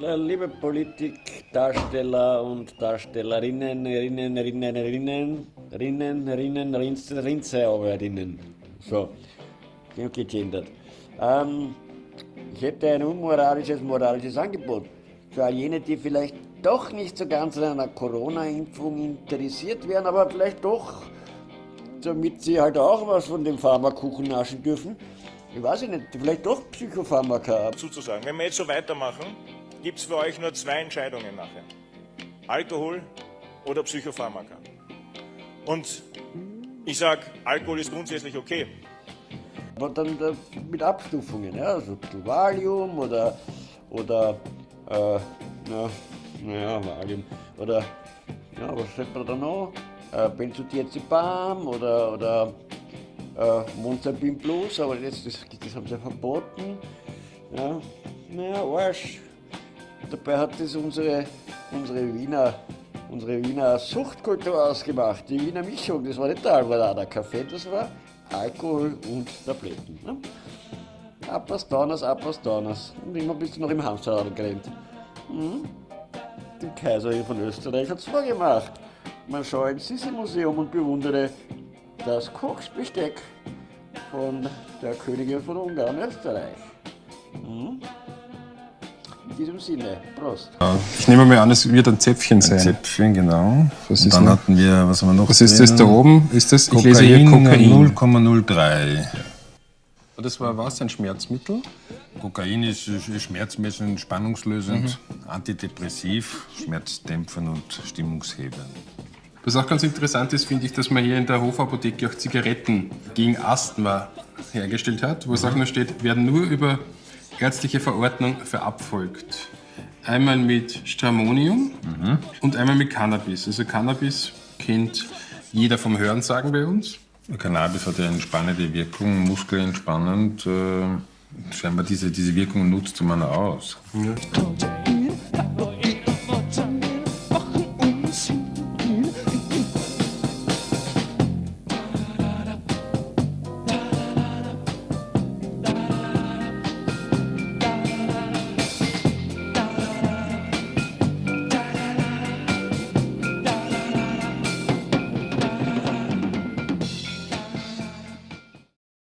Liebe Politikdarsteller und Darstellerinnen, Rinnen, Rinnen, Rinnen, Rinnen, Rinnen, Rinzearbeiterinnen. So, genug gegendert. Ähm, ich hätte ein unmoralisches, moralisches Angebot für all jene, die vielleicht doch nicht so ganz an einer Corona-Impfung interessiert wären, aber vielleicht doch, damit sie halt auch was von dem Pharmakuchen naschen dürfen. Ich weiß nicht, vielleicht doch Psychopharmaka. Zuzusagen. Wenn wir jetzt so weitermachen, gibt es für euch nur zwei Entscheidungen nachher. Alkohol oder Psychopharmaka. Und ich sage, Alkohol ist grundsätzlich okay. Aber dann äh, mit Abstufungen, ja, also Valium oder, oder, äh, na, naja, Valium, oder, ja, was sagt man da noch? Äh, Benzodiazepam oder, oder äh, Monzapin Plus, aber jetzt, das, das haben sie verboten. Ja, naja, Arsch. Dabei hat das unsere, unsere Wiener unsere Wiener Suchtkultur ausgemacht, die Wiener Mischung. Das war nicht der Alvarada Kaffee, das war Alkohol und Tabletten. Ne? Apastonas, Apastonas. Und immer bist du noch im Hamsterrad gerannt. Hm? Die Kaiserin von Österreich hat es vorgemacht. Man schaue ins Sissi-Museum und bewundere das Kochsbesteck von der Königin von Ungarn, Österreich. Hm? In diesem Sinne, Prost. Ich nehme mal an, es wird ein Zäpfchen sein. Ein Zäpfchen, genau. Was Und ist dann noch? hatten wir, was haben wir noch? Was ist das da oben? Ist das, ich lese hier Kokain Kokain. 0,03. Das war was, ein Schmerzmittel? Kokain ist schmerzmessend, entspannungslösend, Mhm. antidepressiv, schmerzdämpfend und stimmungshebend. Was auch ganz interessant ist, finde ich, dass man hier in der Hofapotheke auch Zigaretten gegen Asthma hergestellt hat, wo es auch noch steht, werden nur über ärztliche Verordnung verabfolgt. Einmal mit Stramonium und einmal mit Cannabis. Also Cannabis kennt jeder vom Hörensagen bei uns. Cannabis hat ja eine entspannende Wirkung, muskelentspannend. Äh, scheinbar diese, diese Wirkung nutzt man aus. Ja.